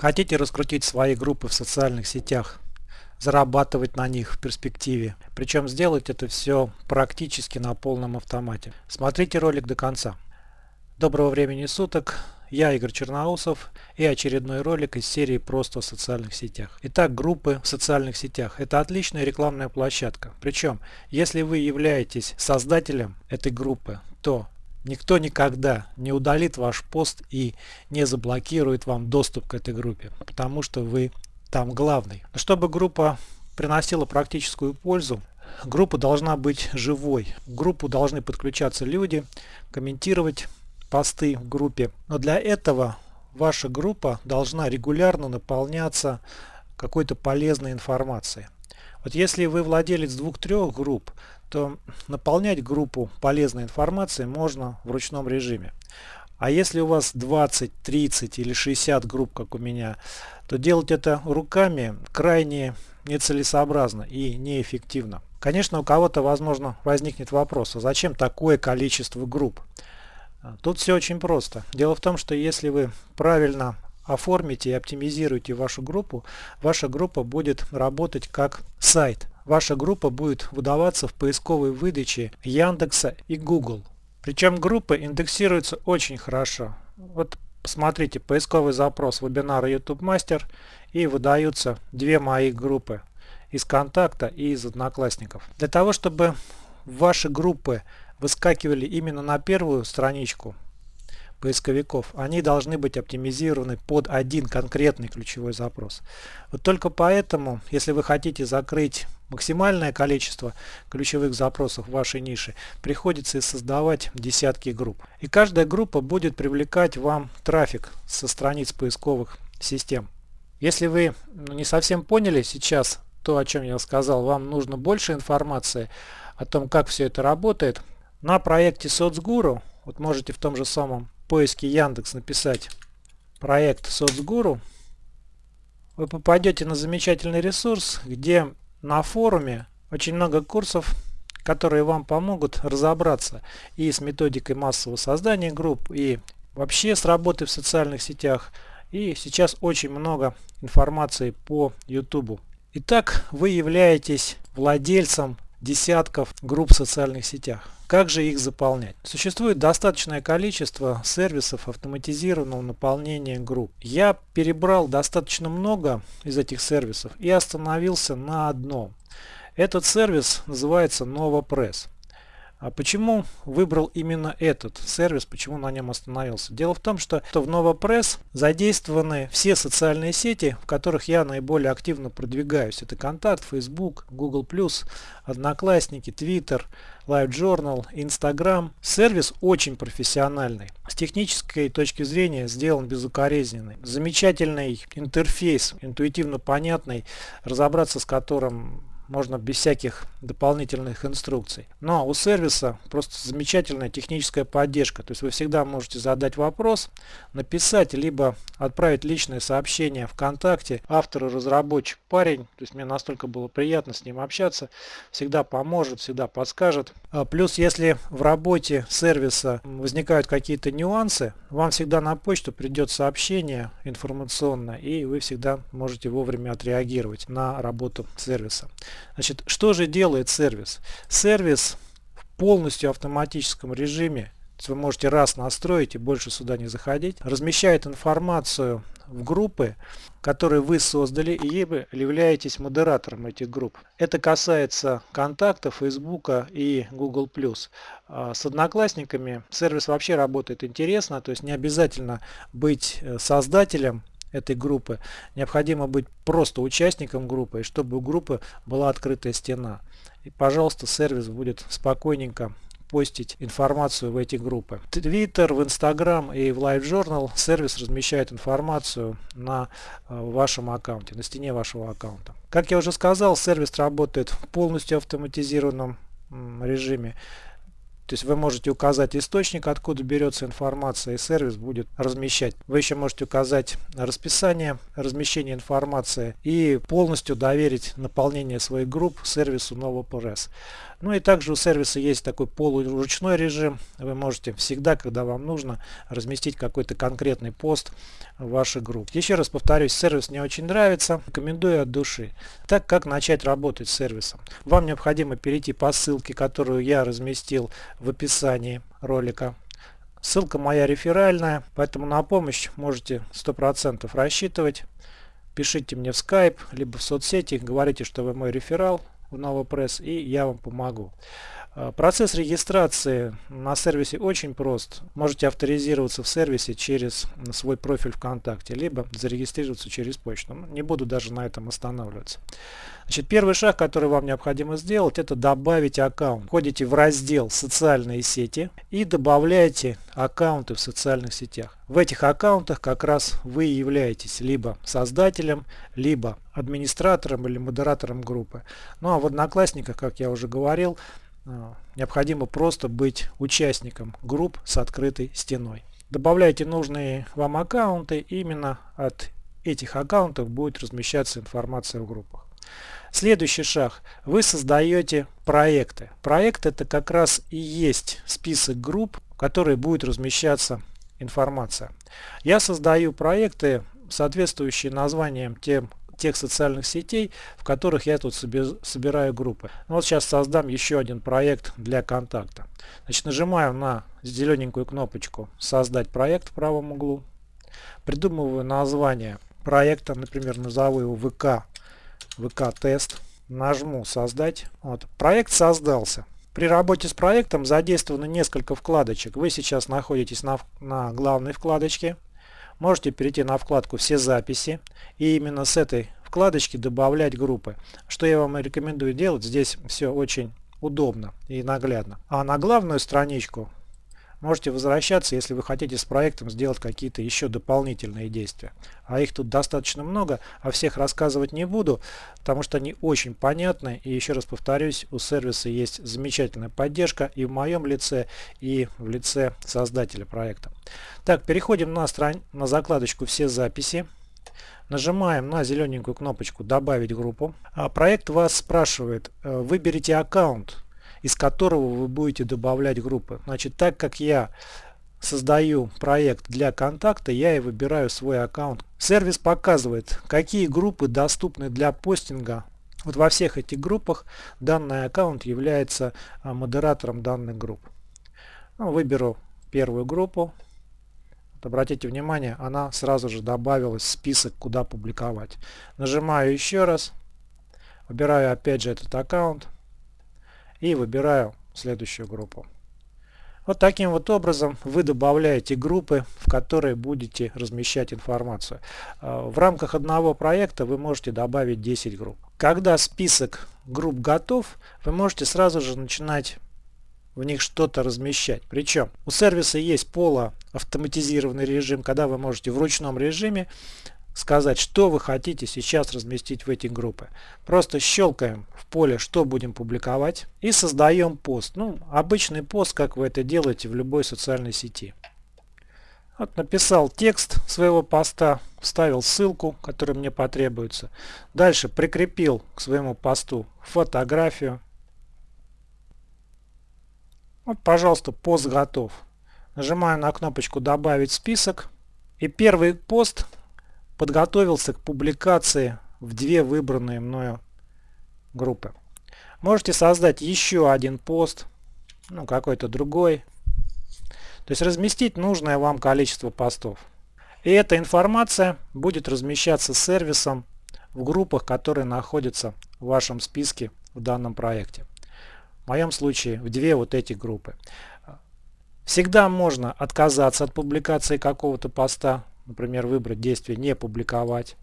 Хотите раскрутить свои группы в социальных сетях, зарабатывать на них в перспективе. Причем сделать это все практически на полном автомате. Смотрите ролик до конца. Доброго времени суток. Я Игорь Черноусов и очередной ролик из серии «Просто в социальных сетях». Итак, группы в социальных сетях – это отличная рекламная площадка. Причем, если вы являетесь создателем этой группы, то никто никогда не удалит ваш пост и не заблокирует вам доступ к этой группе, потому что вы там главный. Чтобы группа приносила практическую пользу, группа должна быть живой. В группу должны подключаться люди, комментировать посты в группе. Но для этого ваша группа должна регулярно наполняться какой-то полезной информацией. Вот если вы владелец двух-трех групп, то наполнять группу полезной информацией можно в ручном режиме. А если у вас 20, 30 или 60 групп, как у меня, то делать это руками крайне нецелесообразно и неэффективно. Конечно, у кого-то, возможно, возникнет вопрос, а зачем такое количество групп? Тут все очень просто. Дело в том, что если вы правильно оформите и оптимизируете вашу группу, ваша группа будет работать как сайт. Ваша группа будет выдаваться в поисковой выдаче Яндекса и Google. Причем группы индексируются очень хорошо. Вот посмотрите поисковый запрос вебинара YouTube Master и выдаются две мои группы из контакта и из одноклассников. Для того, чтобы ваши группы выскакивали именно на первую страничку поисковиков, они должны быть оптимизированы под один конкретный ключевой запрос. Вот только поэтому, если вы хотите закрыть максимальное количество ключевых запросов в вашей нише, приходится создавать десятки групп. И каждая группа будет привлекать вам трафик со страниц поисковых систем. Если вы ну, не совсем поняли сейчас то, о чем я сказал, вам нужно больше информации о том, как все это работает, на проекте соцгуру, вот можете в том же самом поиске Яндекс написать проект соцгуру, вы попадете на замечательный ресурс, где на форуме очень много курсов, которые вам помогут разобраться и с методикой массового создания групп, и вообще с работой в социальных сетях. И сейчас очень много информации по YouTube. Итак, вы являетесь владельцем десятков групп в социальных сетях. Как же их заполнять? Существует достаточное количество сервисов автоматизированного наполнения групп. Я перебрал достаточно много из этих сервисов и остановился на одном. Этот сервис называется NovaPress. А почему выбрал именно этот сервис, почему на нем остановился? Дело в том, что в NovaPress задействованы все социальные сети, в которых я наиболее активно продвигаюсь. Это Контакт, Facebook, Google+, Одноклассники, Twitter, LiveJournal, Instagram. Сервис очень профессиональный. С технической точки зрения сделан безукоризненный. Замечательный интерфейс, интуитивно понятный, разобраться с которым можно без всяких дополнительных инструкций. Но у сервиса просто замечательная техническая поддержка. То есть вы всегда можете задать вопрос, написать, либо отправить личное сообщение ВКонтакте автору, разработчик, парень. То есть мне настолько было приятно с ним общаться. Всегда поможет, всегда подскажет. А плюс, если в работе сервиса возникают какие-то нюансы, вам всегда на почту придет сообщение информационное, и вы всегда можете вовремя отреагировать на работу сервиса. Значит, что же делает сервис? Сервис в полностью автоматическом режиме, вы можете раз настроить и больше сюда не заходить, размещает информацию в группы, которые вы создали и являетесь модератором этих групп. Это касается контакта, Фейсбука и Google+. А с одноклассниками сервис вообще работает интересно, то есть не обязательно быть э, создателем этой группы. Необходимо быть просто участником группы, и чтобы у группы была открытая стена. И, пожалуйста, сервис будет спокойненько постить информацию в эти группы. В Twitter, в Instagram и в LiveJournal сервис размещает информацию на э, вашем аккаунте, на стене вашего аккаунта. Как я уже сказал, сервис работает в полностью автоматизированном режиме. То есть вы можете указать источник, откуда берется информация, и сервис будет размещать. Вы еще можете указать расписание размещения информации и полностью доверить наполнение своих групп сервису NovoPress. Ну и также у сервиса есть такой полуручной режим. Вы можете всегда, когда вам нужно, разместить какой-то конкретный пост в вашей группе. Еще раз повторюсь, сервис мне очень нравится, рекомендую от души. Так как начать работать с сервисом? Вам необходимо перейти по ссылке, которую я разместил в описании ролика. Ссылка моя реферальная, поэтому на помощь можете 100% рассчитывать. Пишите мне в Skype, либо в соцсети, говорите, что вы мой реферал в NovoPress, и я вам помогу. А, процесс регистрации на сервисе очень прост. Можете авторизироваться в сервисе через свой профиль ВКонтакте, либо зарегистрироваться через почту. Ну, не буду даже на этом останавливаться. Значит, первый шаг, который вам необходимо сделать, это добавить аккаунт. Входите в раздел «Социальные сети» и добавляете аккаунты в социальных сетях. В этих аккаунтах как раз вы являетесь либо создателем, либо администратором или модератором группы. Ну а в Одноклассниках, как я уже говорил, необходимо просто быть участником групп с открытой стеной. Добавляйте нужные вам аккаунты, именно от этих аккаунтов будет размещаться информация в группах. Следующий шаг. Вы создаете проекты. Проект это как раз и есть список групп, в которые будет размещаться информация. Я создаю проекты, соответствующие названиям тем тех социальных сетей, в которых я тут собираю группы. Ну, вот сейчас создам еще один проект для контакта. Значит, нажимаю на зелененькую кнопочку «Создать проект» в правом углу. Придумываю название проекта, например, назову его ВК, ВК-тест. Нажму «Создать». Вот. Проект создался. При работе с проектом задействовано несколько вкладочек. Вы сейчас находитесь на, на главной вкладочке можете перейти на вкладку «Все записи» и именно с этой вкладочки добавлять группы. Что я вам рекомендую делать, здесь все очень удобно и наглядно. А на главную страничку Можете возвращаться, если вы хотите с проектом сделать какие-то еще дополнительные действия. А их тут достаточно много, а всех рассказывать не буду, потому что они очень понятны. И еще раз повторюсь, у сервиса есть замечательная поддержка и в моем лице, и в лице создателя проекта. Так, переходим на, стран... на закладочку «Все записи». Нажимаем на зелененькую кнопочку «Добавить группу». А проект вас спрашивает, э, выберите аккаунт из которого вы будете добавлять группы. Значит, так как я создаю проект для контакта, я и выбираю свой аккаунт. Сервис показывает, какие группы доступны для постинга. Вот во всех этих группах данный аккаунт является а, модератором данных групп. Ну, выберу первую группу. Вот обратите внимание, она сразу же добавилась в список, куда публиковать. Нажимаю еще раз. Выбираю опять же этот аккаунт и выбираю следующую группу. Вот таким вот образом вы добавляете группы, в которые будете размещать информацию. А, в рамках одного проекта вы можете добавить 10 групп. Когда список групп готов, вы можете сразу же начинать в них что-то размещать. Причем у сервиса есть полуавтоматизированный режим, когда вы можете в ручном режиме сказать, что вы хотите сейчас разместить в эти группы. Просто щелкаем в поле, что будем публиковать и создаем пост. Ну, обычный пост, как вы это делаете в любой социальной сети. Вот написал текст своего поста, вставил ссылку, которая мне потребуется. Дальше прикрепил к своему посту фотографию. Вот, пожалуйста, пост готов. Нажимаю на кнопочку «Добавить список». И первый пост подготовился к публикации в две выбранные мною группы. Можете создать еще один пост, ну какой-то другой. То есть разместить нужное вам количество постов. И эта информация будет размещаться сервисом в группах, которые находятся в вашем списке в данном проекте. В моем случае в две вот эти группы. Всегда можно отказаться от публикации какого-то поста, Например, выбрать действие «Не публиковать».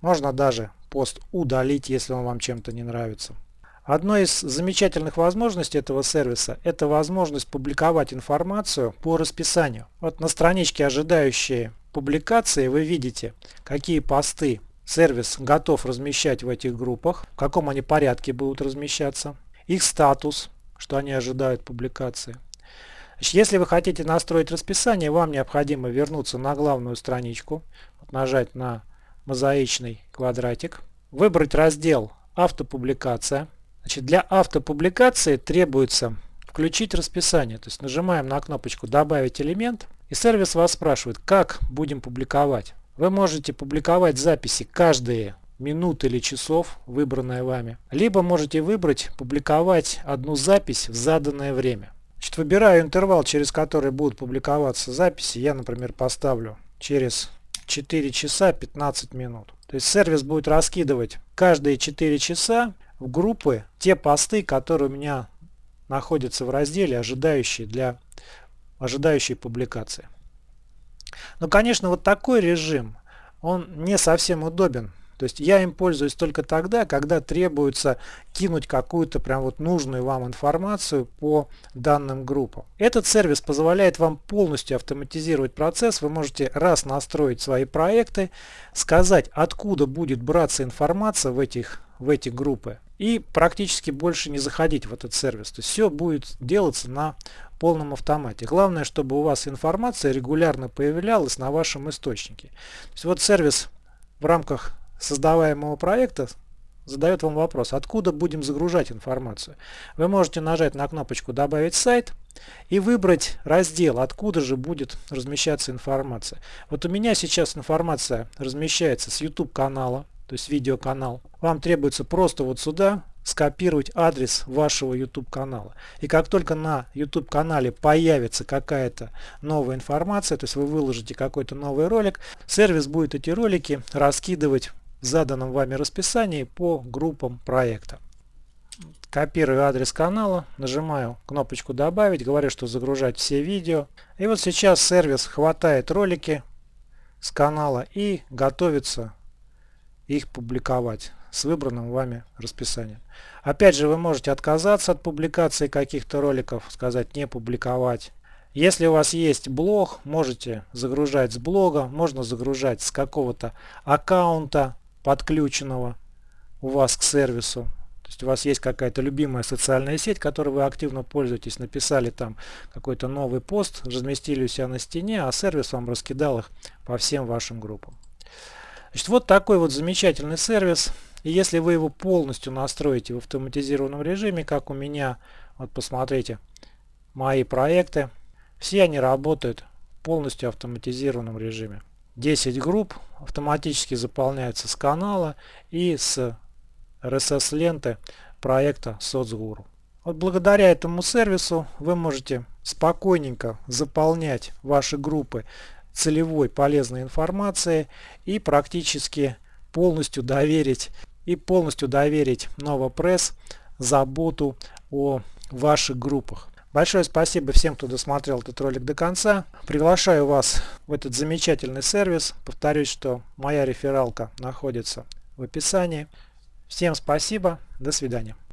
Можно даже пост удалить, если он вам чем-то не нравится. Одной из замечательных возможностей этого сервиса – это возможность публиковать информацию по расписанию. Вот на страничке ожидающие публикации вы видите, какие посты сервис готов размещать в этих группах, в каком они порядке будут размещаться, их статус, что они ожидают публикации. Если вы хотите настроить расписание, вам необходимо вернуться на главную страничку, нажать на мозаичный квадратик, выбрать раздел «Автопубликация». Значит, для автопубликации требуется включить расписание. То есть нажимаем на кнопочку «Добавить элемент» и сервис вас спрашивает, как будем публиковать. Вы можете публиковать записи каждые минут или часов, выбранное вами. Либо можете выбрать публиковать одну запись в заданное время. Значит, выбираю интервал, через который будут публиковаться записи. Я, например, поставлю через 4 часа 15 минут. То есть сервис будет раскидывать каждые 4 часа в группы те посты, которые у меня находятся в разделе, ожидающие для ожидающей публикации. Но, конечно, вот такой режим, он не совсем удобен то есть я им пользуюсь только тогда, когда требуется кинуть какую-то прям вот нужную вам информацию по данным группам. Этот сервис позволяет вам полностью автоматизировать процесс. Вы можете раз настроить свои проекты, сказать, откуда будет браться информация в этих, в эти группы и практически больше не заходить в этот сервис. То есть все будет делаться на полном автомате. Главное, чтобы у вас информация регулярно появлялась на вашем источнике. То есть вот сервис в рамках создаваемого проекта задает вам вопрос, откуда будем загружать информацию. Вы можете нажать на кнопочку «Добавить сайт» и выбрать раздел, откуда же будет размещаться информация. Вот у меня сейчас информация размещается с YouTube канала, то есть видеоканал. Вам требуется просто вот сюда скопировать адрес вашего YouTube канала. И как только на YouTube канале появится какая-то новая информация, то есть вы выложите какой-то новый ролик, сервис будет эти ролики раскидывать заданном вами расписании по группам проекта. Копирую адрес канала, нажимаю кнопочку «Добавить», говорю, что загружать все видео. И вот сейчас сервис хватает ролики с канала и готовится их публиковать с выбранным вами расписанием. Опять же, вы можете отказаться от публикации каких-то роликов, сказать «не публиковать». Если у вас есть блог, можете загружать с блога, можно загружать с какого-то аккаунта, подключенного у вас к сервису. То есть у вас есть какая-то любимая социальная сеть, которой вы активно пользуетесь, написали там какой-то новый пост, разместили у себя на стене, а сервис вам раскидал их по всем вашим группам. Значит, вот такой вот замечательный сервис. И если вы его полностью настроите в автоматизированном режиме, как у меня, вот посмотрите, мои проекты, все они работают в полностью автоматизированном режиме. 10 групп автоматически заполняются с канала и с RSS ленты проекта соцгуру. Вот благодаря этому сервису вы можете спокойненько заполнять ваши группы целевой полезной информацией и практически полностью доверить и полностью доверить Новопресс заботу о ваших группах. Большое спасибо всем, кто досмотрел этот ролик до конца. Приглашаю вас в этот замечательный сервис. Повторюсь, что моя рефералка находится в описании. Всем спасибо. До свидания.